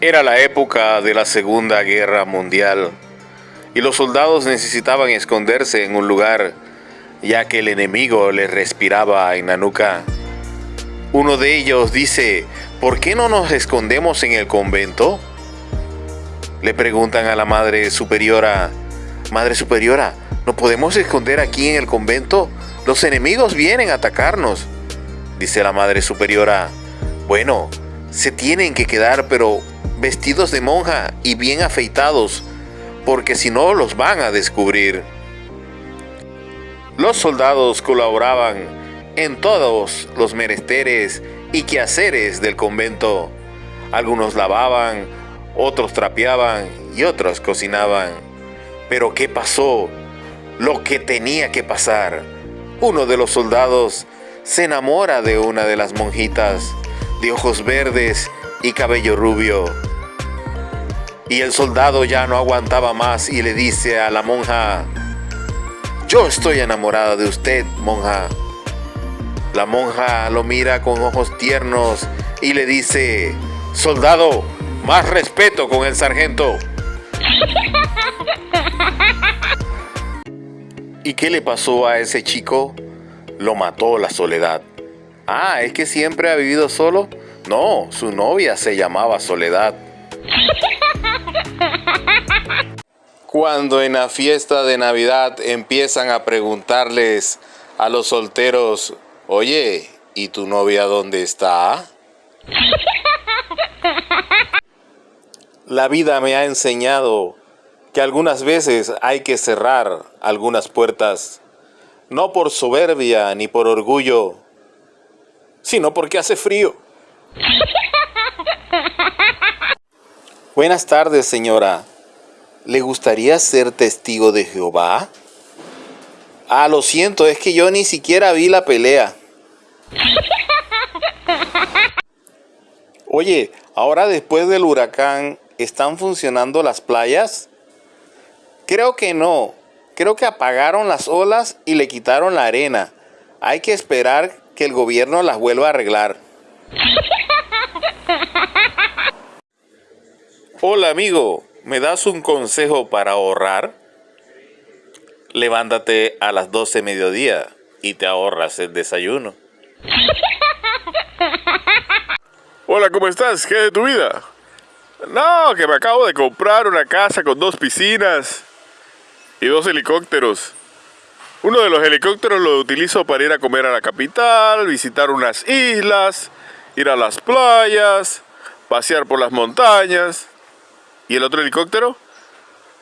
Era la época de la Segunda Guerra Mundial y los soldados necesitaban esconderse en un lugar ya que el enemigo les respiraba en la nuca. Uno de ellos dice, ¿por qué no nos escondemos en el convento? Le preguntan a la Madre Superiora, Madre Superiora, ¿no podemos esconder aquí en el convento? Los enemigos vienen a atacarnos. Dice la Madre Superiora, bueno, se tienen que quedar pero vestidos de monja y bien afeitados, porque si no los van a descubrir. Los soldados colaboraban en todos los menesteres y quehaceres del convento. Algunos lavaban, otros trapeaban y otros cocinaban. Pero ¿qué pasó? Lo que tenía que pasar. Uno de los soldados se enamora de una de las monjitas, de ojos verdes y cabello rubio. Y el soldado ya no aguantaba más y le dice a la monja, yo estoy enamorada de usted, monja. La monja lo mira con ojos tiernos y le dice, soldado, más respeto con el sargento. ¿Y qué le pasó a ese chico? Lo mató la soledad. Ah, ¿es que siempre ha vivido solo? No, su novia se llamaba Soledad. Cuando en la fiesta de Navidad empiezan a preguntarles a los solteros, oye, ¿y tu novia dónde está? La vida me ha enseñado que algunas veces hay que cerrar algunas puertas, no por soberbia ni por orgullo, sino porque hace frío. Buenas tardes, señora. ¿Le gustaría ser testigo de Jehová? Ah, lo siento, es que yo ni siquiera vi la pelea. Oye, ahora después del huracán, ¿están funcionando las playas? Creo que no. Creo que apagaron las olas y le quitaron la arena. Hay que esperar que el gobierno las vuelva a arreglar. Hola amigo, ¿Me das un consejo para ahorrar? Levántate a las 12 mediodía y te ahorras el desayuno. Hola, ¿cómo estás? ¿Qué de tu vida? No, que me acabo de comprar una casa con dos piscinas y dos helicópteros. Uno de los helicópteros lo utilizo para ir a comer a la capital, visitar unas islas, ir a las playas, pasear por las montañas. ¿Y el otro helicóptero?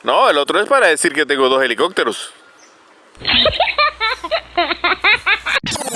No, el otro es para decir que tengo dos helicópteros.